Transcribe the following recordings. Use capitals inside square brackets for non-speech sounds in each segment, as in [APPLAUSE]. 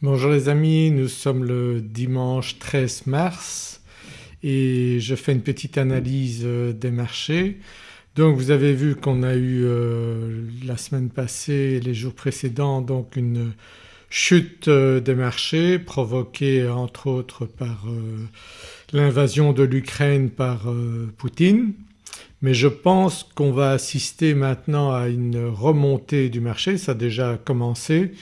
Bonjour les amis, nous sommes le dimanche 13 mars et je fais une petite analyse euh, des marchés. Donc vous avez vu qu'on a eu euh, la semaine passée et les jours précédents donc une chute euh, des marchés provoquée entre autres par l'invasion de l'Ukraine par Poutine mais je pense qu'on va assister maintenant à une remontée du marché, ça a déjà commencé.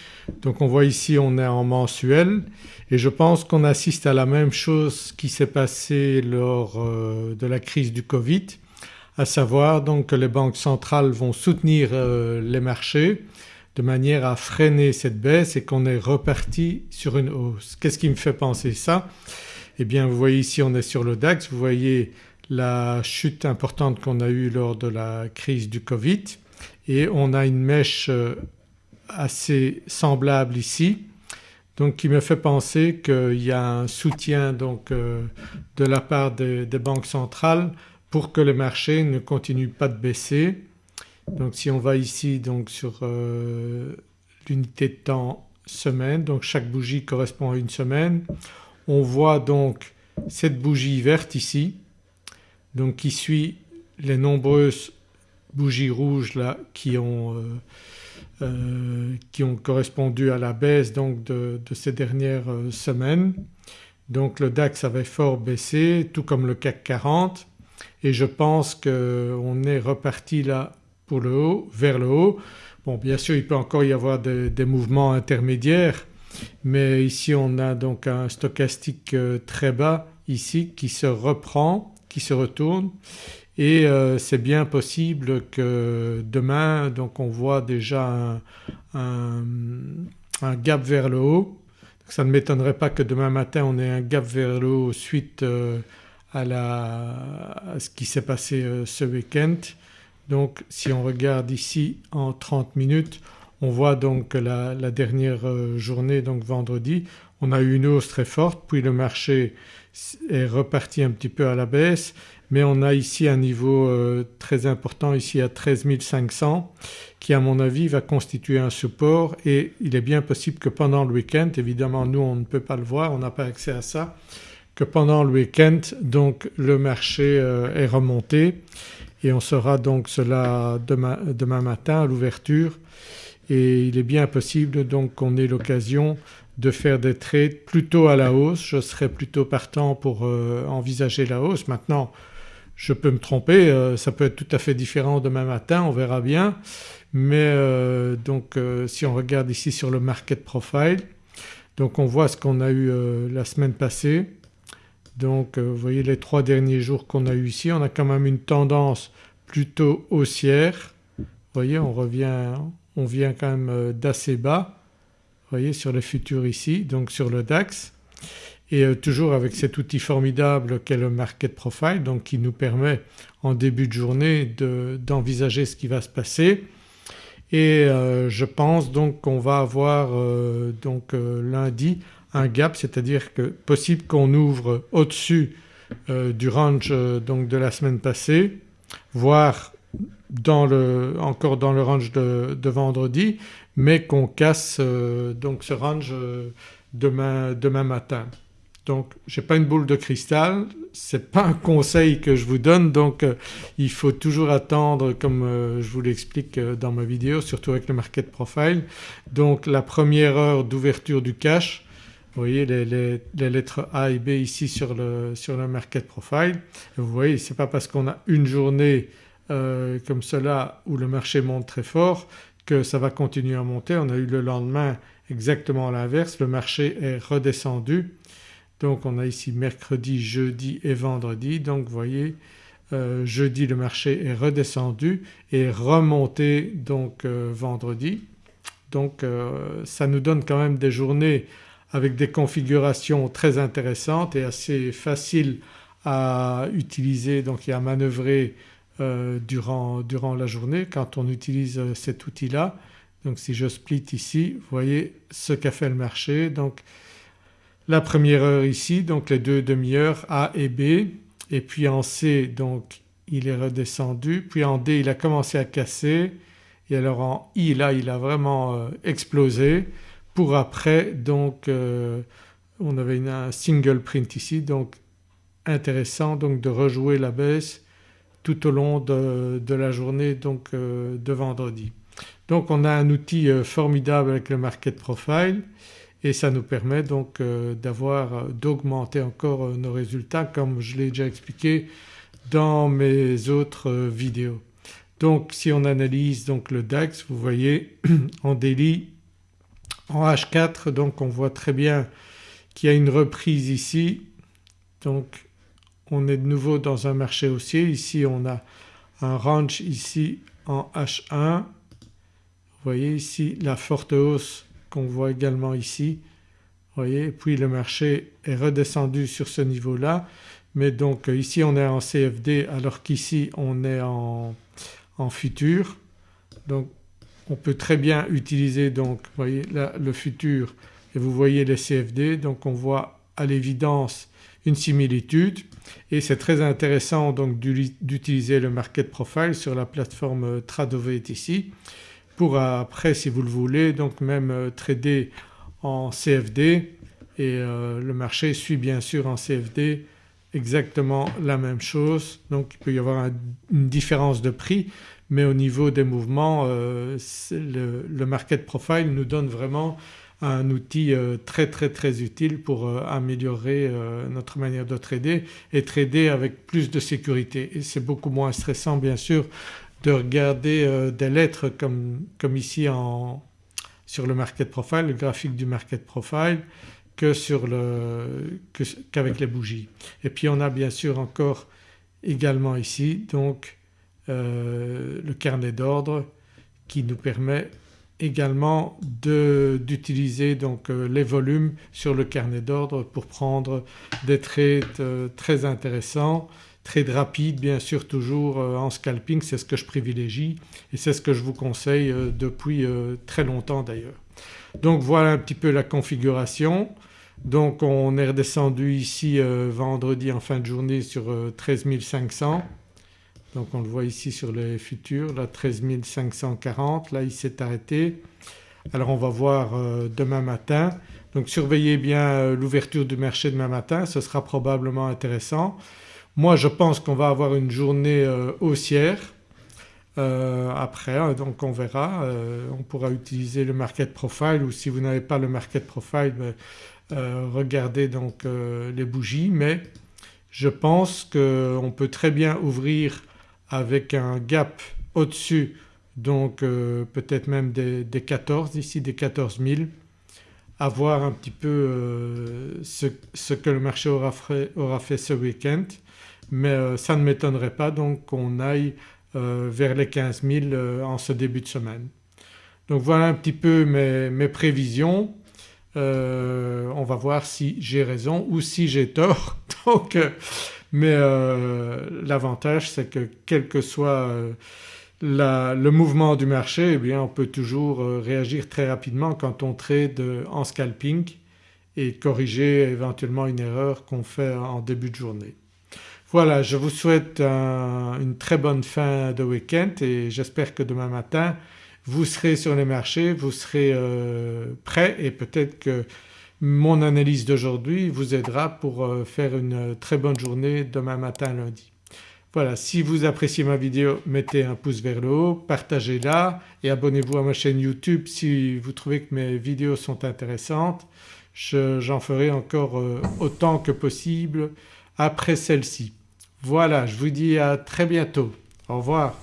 Donc on voit ici on est en mensuel et je pense qu'on assiste à la même chose qui s'est passé lors euh, de la crise du Covid à savoir donc que les banques centrales vont soutenir euh, les marchés de manière à freiner cette baisse et qu'on est reparti sur une hausse. Qu'est-ce qui me fait penser ça? Eh bien vous voyez ici on est sur le DAX, vous voyez la chute importante qu'on a eue lors de la crise du Covid. Et on a une mèche euh, assez semblable ici. Donc qui me fait penser qu'il y a un soutien donc euh, de la part des, banques centrales pour que les marchés ne continuent pas de baisser. Donc si on va ici donc sur euh, l'unité de temps semaine donc chaque bougie correspond à une semaine. On voit donc cette bougie verte ici donc qui suit les nombreuses bougies rouges là qui ont, euh, euh, qui ont correspondu à la baisse de, ces dernières euh, semaines. Donc le DAX avait fort baissé tout comme le CAC 40 et je pense qu'on est reparti là pour le haut, vers le haut. Bon bien sûr il peut encore y avoir des, des mouvements intermédiaires mais ici on a donc un stochastique très bas ici qui se reprend se retourne et euh, c'est bien possible que demain donc on voit déjà un, gap vers le haut. Ça ne m'étonnerait pas que demain matin on ait un gap vers le haut suite euh, à, la, ce qui s'est passé euh, ce week-end. Donc si on regarde ici en 30 minutes on voit donc la dernière journée donc vendredi on a eu une hausse très forte puis le marché est reparti un petit peu à la baisse mais on a ici un niveau euh, très important ici à 13 500 qui à mon avis va constituer un support et il est bien possible que pendant le week-end, évidemment nous on ne peut pas le voir, on n'a pas accès à ça, que pendant le week-end donc le marché euh, est remonté et on saura donc cela demain, demain matin à l'ouverture et il est bien possible donc qu'on ait l'occasion de faire des trades plutôt à la hausse. Je serais plutôt partant pour euh, envisager la hausse. Maintenant je peux me tromper, euh, ça peut être tout à fait différent demain matin, on verra bien. Mais euh, donc si on regarde ici sur le market profile donc on voit ce qu'on a eu la semaine passée. Donc vous voyez les trois derniers jours qu'on a eu ici on a quand même une tendance plutôt haussière. Vous voyez on revient, on vient quand même d'assez bas vous voyez sur le futur ici donc sur le DAX. Et euh, toujours avec cet outil formidable qu'est le market profile donc qui nous permet en début de journée d'envisager ce qui va se passer. Et euh, je pense donc qu'on va avoir euh, donc lundi un gap c'est-à-dire que possible qu'on ouvre au-dessus du range donc de la semaine passée voire dans le, encore dans le range de, vendredi mais qu'on casse euh, donc ce range euh, demain, matin. Donc je n'ai pas une boule de cristal, ce n'est pas un conseil que je vous donne donc euh, il faut toujours attendre comme je vous l'explique dans ma vidéo surtout avec le market profile. Donc la première heure d'ouverture du cash, vous voyez les, les, lettres A et B ici sur le, sur le market profile. vous voyez ce n'est pas parce qu'on a une journée euh, comme cela où le marché monte très fort que ça va continuer à monter. On a eu le lendemain exactement l'inverse, le marché est redescendu. Donc on a ici mercredi, jeudi et vendredi donc vous voyez euh, jeudi le marché est redescendu et remonté donc euh, vendredi. Donc ça nous donne quand même des journées avec des configurations très intéressantes et assez faciles à utiliser donc et à manœuvrer euh, durant, durant, la journée quand on utilise euh, cet outil-là. Donc si je split ici vous voyez ce qu'a fait le marché. Donc la première heure ici donc les deux demi-heures A et B. Et puis en C donc il est redescendu. Puis en D il a commencé à casser. Et alors en I là il a vraiment euh, explosé. Pour après donc on avait un single print ici. Donc intéressant donc de rejouer la baisse tout au long de, la journée donc de vendredi. Donc on a un outil formidable avec le market profile et ça nous permet donc d'avoir d'augmenter encore nos résultats comme je l'ai déjà expliqué dans mes autres vidéos. Donc si on analyse donc le DAX vous voyez [CLEARS THROAT] en daily en H4 donc on voit très bien qu'il y a une reprise ici donc on est de nouveau dans un marché haussier. Ici on a un range ici en H1. Vous voyez ici la forte hausse qu'on voit également ici. Vous voyez puis le marché est redescendu sur ce niveau-là mais donc ici on est en CFD alors qu'ici on est en, en futur. Donc on peut très bien utiliser donc vous voyez là le futur et vous voyez les CFD donc on voit à l'évidence une similitude. Et c'est très intéressant donc d'utiliser le market profile sur la plateforme Tradovate ici pour après si vous le voulez donc même euh, trader en CFD et euh, le marché suit bien sûr en CFD exactement la même chose. Donc il peut y avoir une différence de prix mais au niveau des mouvements euh, le, market profile nous donne vraiment un outil euh, très très très utile pour euh, améliorer notre manière de trader et trader avec plus de sécurité et c'est beaucoup moins stressant bien sûr de regarder des lettres comme, comme ici en, sur le market profile, le graphique du market profile que sur le qu'avec les bougies. Et puis on a bien sûr encore également ici donc euh, le carnet d'ordre qui nous permet également d'utiliser donc euh, les volumes sur le carnet d'ordre pour prendre des trades euh, très intéressants, trades rapides bien sûr toujours en scalping c'est ce que je privilégie et c'est ce que je vous conseille depuis très longtemps d'ailleurs. Donc voilà un petit peu la configuration. Donc on est redescendu ici vendredi en fin de journée sur 13 500 donc on le voit ici sur les futurs là 13 540 là il s'est arrêté. Alors on va voir euh, demain matin. Donc surveillez bien euh, l'ouverture du marché demain matin. Ce sera probablement intéressant. Moi je pense qu'on va avoir une journée euh, haussière. Après hein, donc on verra. On pourra utiliser le market profile ou si vous n'avez pas le market profile ben, regardez donc les bougies. Mais je pense qu'on peut très bien ouvrir avec un gap au-dessus donc euh, peut-être même des, 14 ici des 14 000 à voir un petit peu euh, ce, que le marché aura fait, aura fait ce week-end mais euh, ça ne m'étonnerait pas donc qu'on aille vers les 15 000 en ce début de semaine. Donc voilà un petit peu mes, mes prévisions. on va voir si j'ai raison ou si j'ai tort [LAUGHS] donc mais euh, l'avantage c'est que quel que soit euh, le mouvement du marché eh bien on peut toujours euh, réagir très rapidement quand on trade en scalping et corriger éventuellement une erreur qu'on fait en début de journée. Voilà je vous souhaite une très bonne fin de week-end et j'espère que demain matin vous serez sur les marchés, vous serez prêts et peut-être que mon analyse d'aujourd'hui vous aidera pour euh, faire une très bonne journée demain matin lundi. Voilà si vous appréciez ma vidéo mettez un pouce vers le haut, partagez-la et abonnez-vous à ma chaîne YouTube si vous trouvez que mes vidéos sont intéressantes. J'en ferai encore euh, autant que possible après celle-ci. Voilà je vous dis à très bientôt. Au revoir.